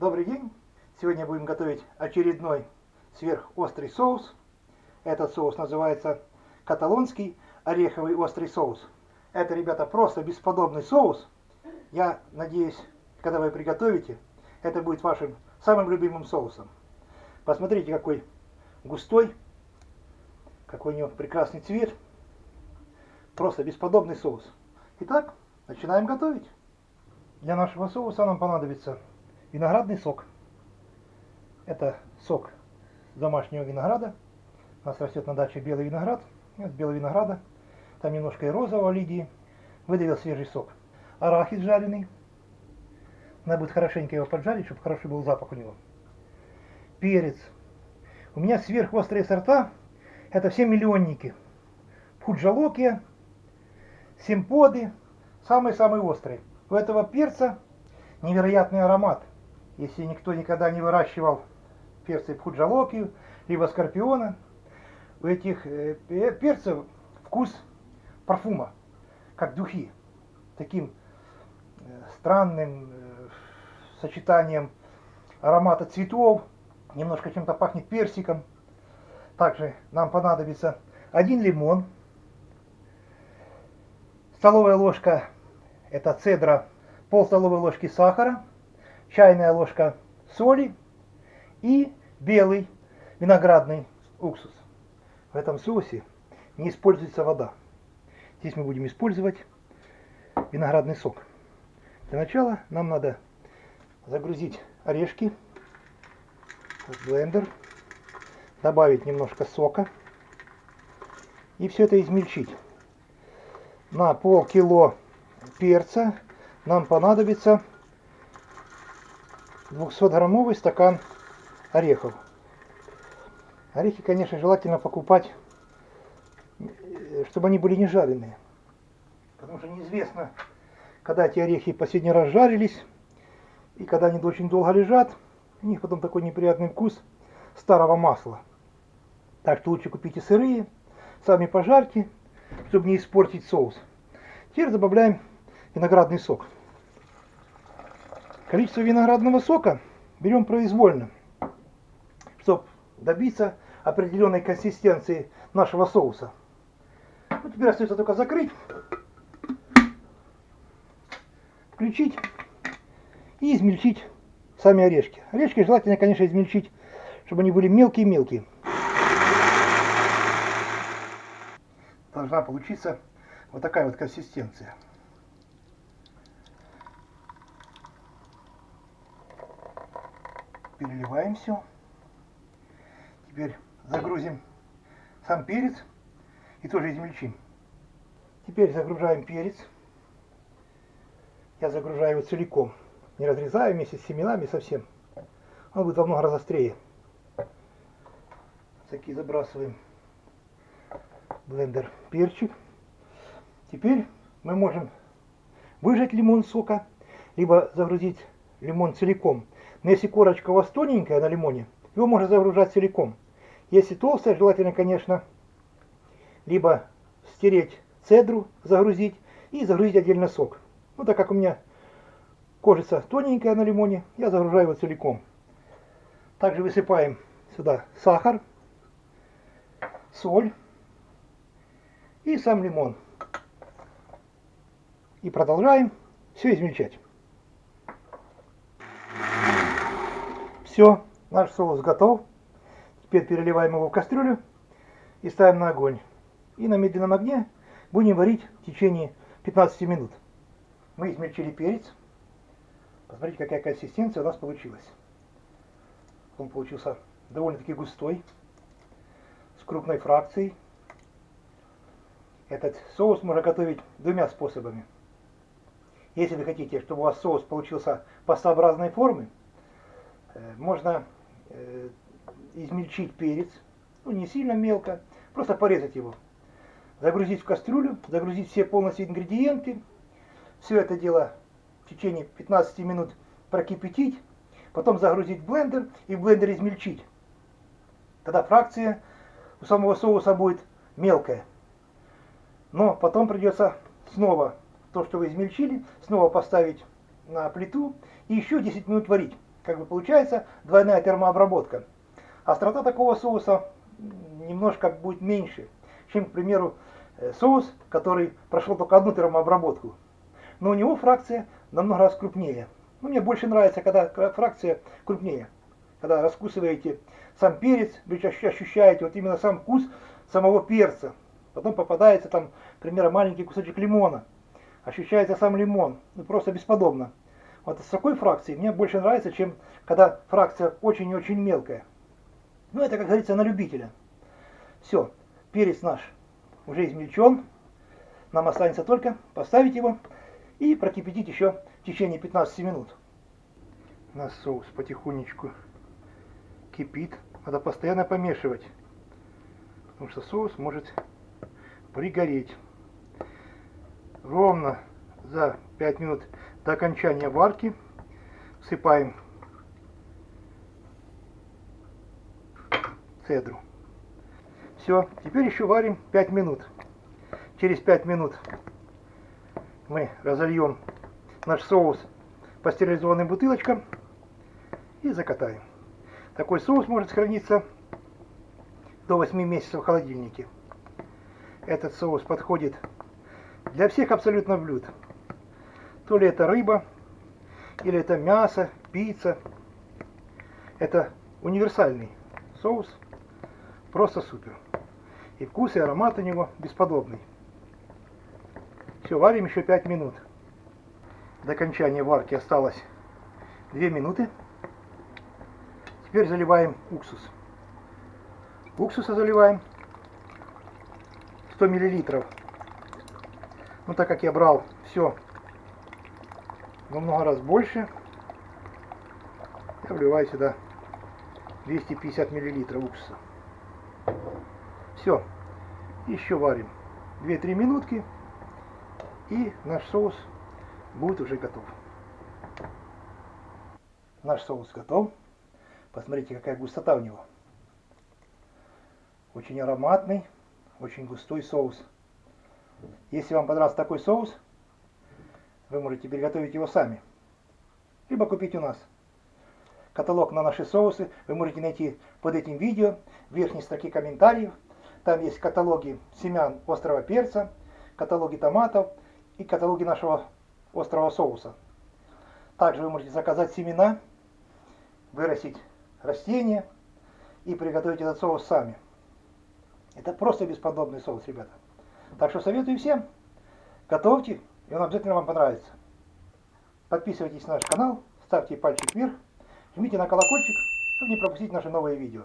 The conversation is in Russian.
Добрый день! Сегодня будем готовить очередной сверхострый соус. Этот соус называется каталонский ореховый острый соус. Это, ребята, просто бесподобный соус. Я надеюсь, когда вы приготовите, это будет вашим самым любимым соусом. Посмотрите, какой густой, какой у него прекрасный цвет. Просто бесподобный соус. Итак, начинаем готовить. Для нашего соуса нам понадобится виноградный сок. Это сок домашнего винограда. У нас растет на даче белый виноград. Из белого винограда. Там немножко и розового лидии. Выдавил свежий сок. Арахис жареный. Надо будет хорошенько его поджарить, чтобы хороший был запах у него. Перец. У меня сверхострые сорта. Это все миллионники. Пуджалокия, симподы. Самые-самые острые. У этого перца невероятный аромат. Если никто никогда не выращивал перцы пхуджалокию, либо скорпиона, у этих э, перцев вкус парфума, как духи. Таким э, странным э, сочетанием аромата цветов, немножко чем-то пахнет персиком. Также нам понадобится один лимон, столовая ложка это цедра, пол столовой ложки сахара, чайная ложка соли и белый виноградный уксус. В этом соусе не используется вода. Здесь мы будем использовать виноградный сок. Для начала нам надо загрузить орешки в блендер, добавить немножко сока и все это измельчить. На полкило перца нам понадобится 200-граммовый стакан орехов. Орехи, конечно, желательно покупать, чтобы они были не жареные. Потому что неизвестно, когда эти орехи последний раз жарились, и когда они очень долго лежат, у них потом такой неприятный вкус старого масла. Так что лучше купите сырые, сами пожарьте, чтобы не испортить соус. Теперь добавляем виноградный сок. Количество виноградного сока берем произвольно, чтобы добиться определенной консистенции нашего соуса. Ну, теперь остается только закрыть, включить и измельчить сами орешки. Орешки желательно, конечно, измельчить, чтобы они были мелкие-мелкие. Должна получиться вот такая вот консистенция. Переливаем все. Теперь загрузим сам перец и тоже измельчим. Теперь загружаем перец. Я загружаю его целиком. Не разрезаю вместе с семенами совсем. Он будет во много раз острее. Такие забрасываем блендер перчик. Теперь мы можем выжать лимон сока, либо загрузить лимон целиком. Но если корочка у вас тоненькая на лимоне, его можно загружать целиком. Если толстая, желательно, конечно, либо стереть цедру, загрузить и загрузить отдельно сок. Ну, так как у меня кожица тоненькая на лимоне, я загружаю его целиком. Также высыпаем сюда сахар, соль и сам лимон. И продолжаем все измельчать. Все, наш соус готов. Теперь переливаем его в кастрюлю и ставим на огонь. И на медленном огне будем варить в течение 15 минут. Мы измельчили перец. Посмотрите, какая консистенция у нас получилась. Он получился довольно-таки густой, с крупной фракцией. Этот соус можно готовить двумя способами. Если вы хотите, чтобы у вас соус получился пастообразной формы, можно э, измельчить перец, ну не сильно мелко, просто порезать его. Загрузить в кастрюлю, загрузить все полностью ингредиенты. Все это дело в течение 15 минут прокипятить. Потом загрузить в блендер и в блендер измельчить. Тогда фракция у самого соуса будет мелкая. Но потом придется снова то, что вы измельчили, снова поставить на плиту и еще 10 минут варить. Как бы получается двойная термообработка. Острота такого соуса немножко будет меньше, чем, к примеру, э, соус, который прошел только одну термообработку. Но у него фракция намного раз крупнее. Ну, мне больше нравится, когда фракция крупнее. Когда раскусываете сам перец, вы ощущаете вот именно сам вкус самого перца. Потом попадается там, к примеру, маленький кусочек лимона. Ощущается сам лимон. Ну, просто бесподобно. Вот с такой фракцией мне больше нравится, чем когда фракция очень и очень мелкая. Ну, это, как говорится, на любителя. Все, перец наш уже измельчен. Нам останется только поставить его и прокипятить еще в течение 15 минут. У нас соус потихонечку кипит. Надо постоянно помешивать, потому что соус может пригореть. Ровно за 5 минут до окончания варки всыпаем цедру. Все, теперь еще варим 5 минут. Через 5 минут мы разольем наш соус по стерилизованным бутылочкам и закатаем. Такой соус может храниться до 8 месяцев в холодильнике. Этот соус подходит для всех абсолютно блюд. То ли это рыба, или это мясо, пицца. Это универсальный соус, просто супер. И вкус, и аромат у него бесподобный. Все, варим еще 5 минут. До окончания варки осталось 2 минуты. Теперь заливаем уксус. Уксуса заливаем 100 миллилитров. Ну, так как я брал все во много раз больше, я вливаю сюда 250 миллилитров уксуса. Все. Еще варим 2-3 минутки. И наш соус будет уже готов. Наш соус готов. Посмотрите, какая густота у него. Очень ароматный, очень густой соус. Если вам понравился такой соус, вы можете приготовить его сами. Либо купить у нас. Каталог на наши соусы вы можете найти под этим видео в верхней строке комментариев. Там есть каталоги семян острого перца, каталоги томатов и каталоги нашего острого соуса. Также вы можете заказать семена, вырастить растения и приготовить этот соус сами. Это просто бесподобный соус, ребята. Так что советую всем, готовьте, и он обязательно вам понравится. Подписывайтесь на наш канал, ставьте пальчик вверх, жмите на колокольчик, чтобы не пропустить наши новые видео.